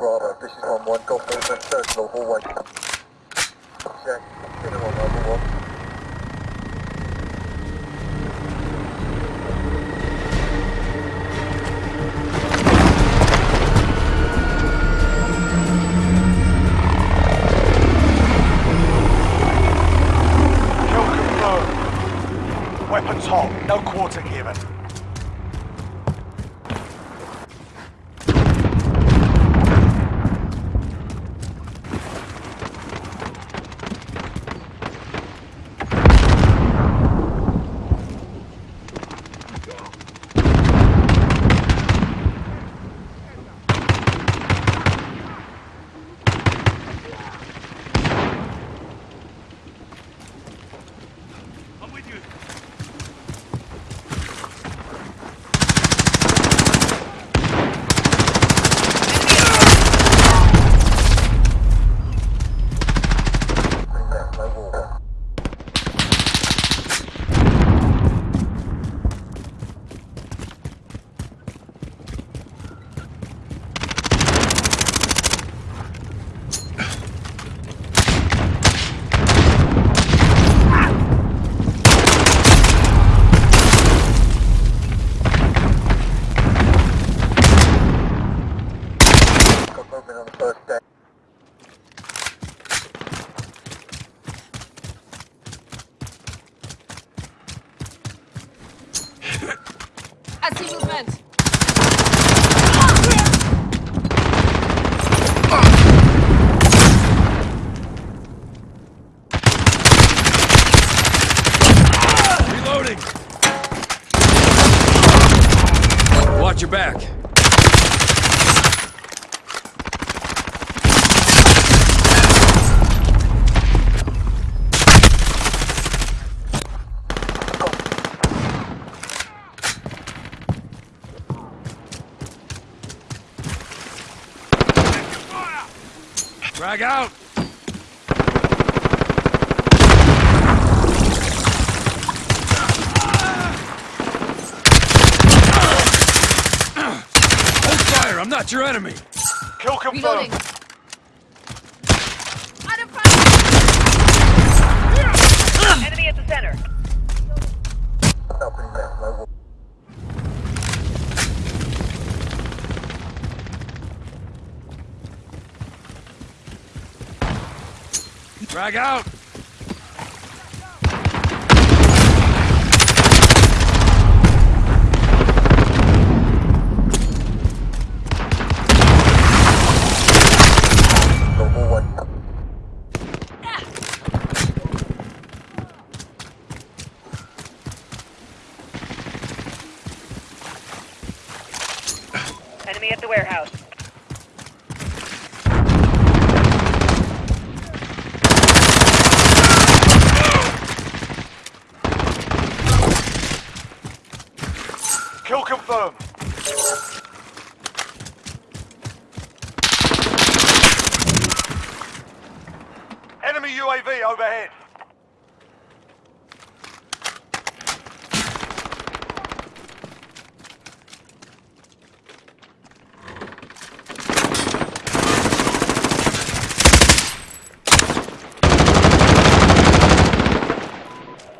Bravo, this is 1-1, got movement, third floor, hallway. Check, Frag out! Hold fire! I'm not your enemy! Kill Reloading. confirmed. Out of fire! Enemy at the center. Frag out! Enemy at the warehouse. Confirmed. Enemy UAV overhead.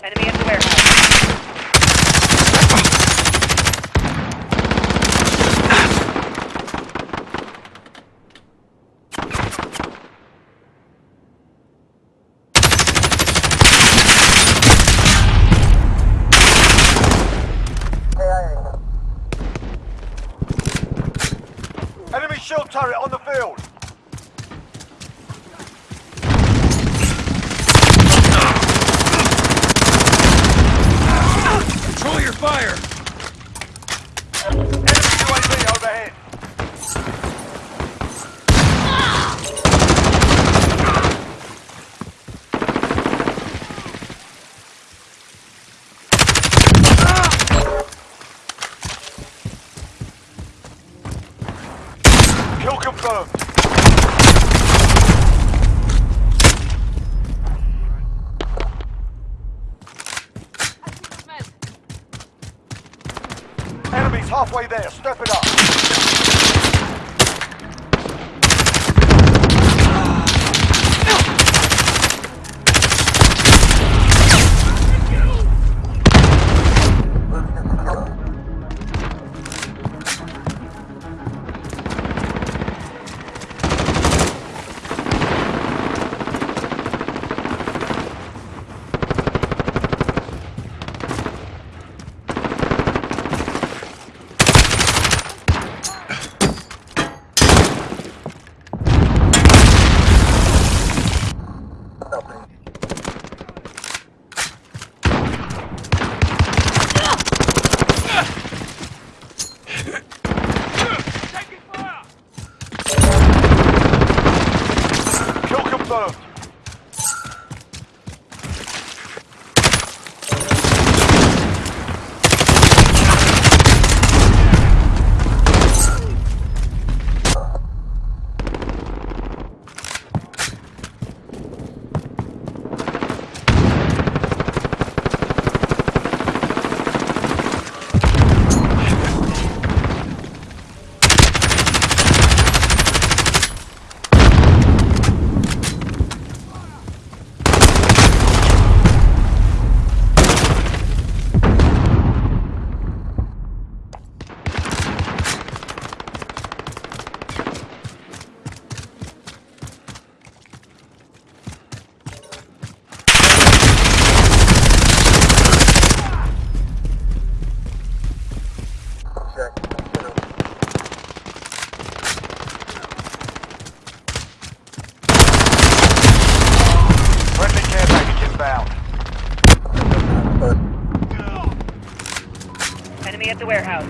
Enemy at the warehouse. Enemy shield turret on the field. Control your fire! Enemy UAV overhead. Kill confirmed. Movement. Enemies halfway there. Step it up. warehouse.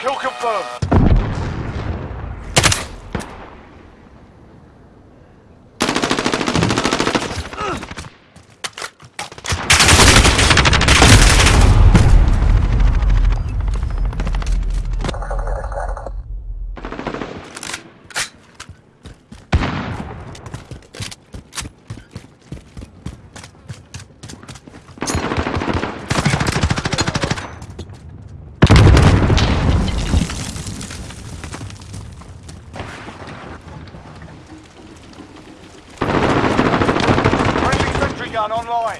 Kill confirmed. gun online.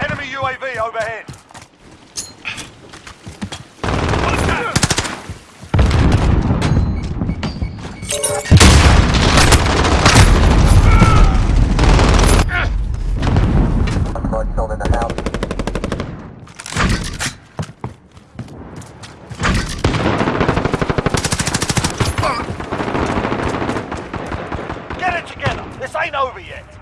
Enemy UAV overhead. Cover it.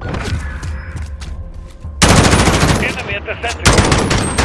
Enemy at the center.